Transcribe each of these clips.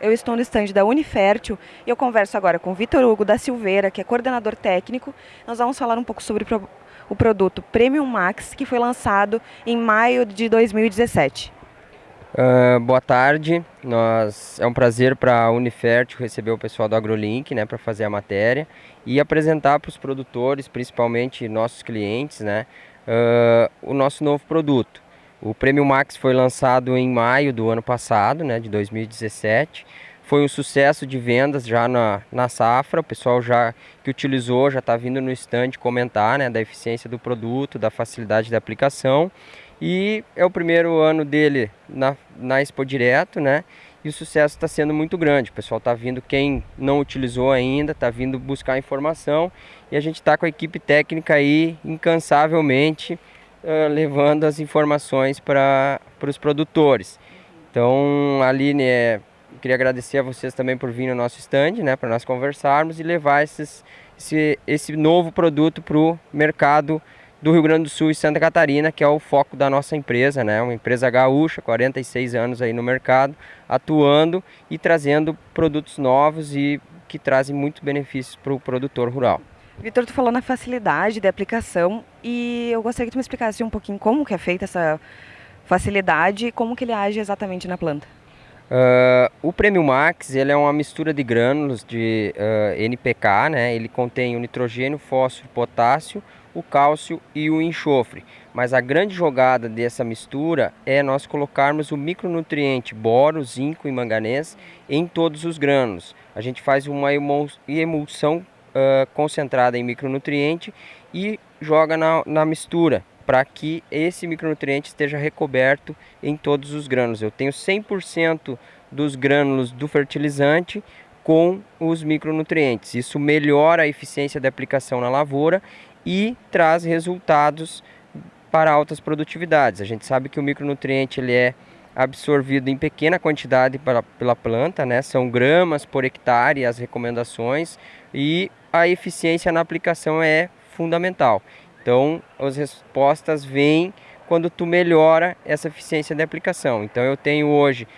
Eu estou no estande da Unifértil e eu converso agora com Vitor Hugo da Silveira, que é coordenador técnico. Nós vamos falar um pouco sobre o produto Premium Max, que foi lançado em maio de 2017. Uh, boa tarde, Nós, é um prazer para a Unifértil receber o pessoal do AgroLink né, para fazer a matéria e apresentar para os produtores, principalmente nossos clientes, né, uh, o nosso novo produto. O Prêmio Max foi lançado em maio do ano passado, né, de 2017. Foi um sucesso de vendas já na, na safra. O pessoal já que utilizou já está vindo no stand comentar né, da eficiência do produto, da facilidade da aplicação. E é o primeiro ano dele na, na Expo Direto, né? E o sucesso está sendo muito grande. O pessoal está vindo, quem não utilizou ainda, está vindo buscar informação. E a gente está com a equipe técnica aí incansavelmente uh, levando as informações para os produtores. Então, Aline, é, queria agradecer a vocês também por vir no nosso stand, né, para nós conversarmos e levar esses, esse, esse novo produto para o mercado do Rio Grande do Sul e Santa Catarina, que é o foco da nossa empresa, né? Uma empresa gaúcha, 46 anos aí no mercado, atuando e trazendo produtos novos e que trazem muitos benefícios para o produtor rural. Vitor, tu falou na facilidade de aplicação e eu gostaria que tu me explicasse um pouquinho como que é feita essa facilidade e como que ele age exatamente na planta. Uh, o Premium Max ele é uma mistura de grânulos de uh, NPK, né? ele contém o nitrogênio, fósforo, potássio, o cálcio e o enxofre. Mas a grande jogada dessa mistura é nós colocarmos o micronutriente boro, zinco e manganês em todos os grânulos. A gente faz uma emulsão uh, concentrada em micronutriente e joga na, na mistura para que esse micronutriente esteja recoberto em todos os grânulos. Eu tenho 100% dos grânulos do fertilizante com os micronutrientes. Isso melhora a eficiência da aplicação na lavoura e traz resultados para altas produtividades. A gente sabe que o micronutriente ele é absorvido em pequena quantidade pela, pela planta, né? são gramas por hectare as recomendações e a eficiência na aplicação é fundamental. Então, as respostas vêm quando tu melhora essa eficiência de aplicação. Então, eu tenho hoje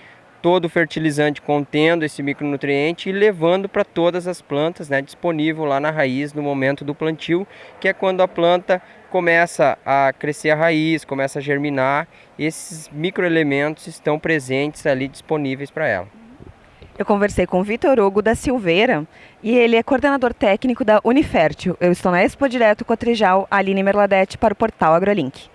todo o fertilizante contendo esse micronutriente e levando para todas as plantas, né, disponível lá na raiz no momento do plantio, que é quando a planta começa a crescer a raiz, começa a germinar, esses microelementos estão presentes ali disponíveis para ela. Eu conversei com o Vitor Hugo da Silveira e ele é coordenador técnico da Unifértil. Eu estou na Expo Direto Cotrijal, Aline Merladete, para o portal AgroLink.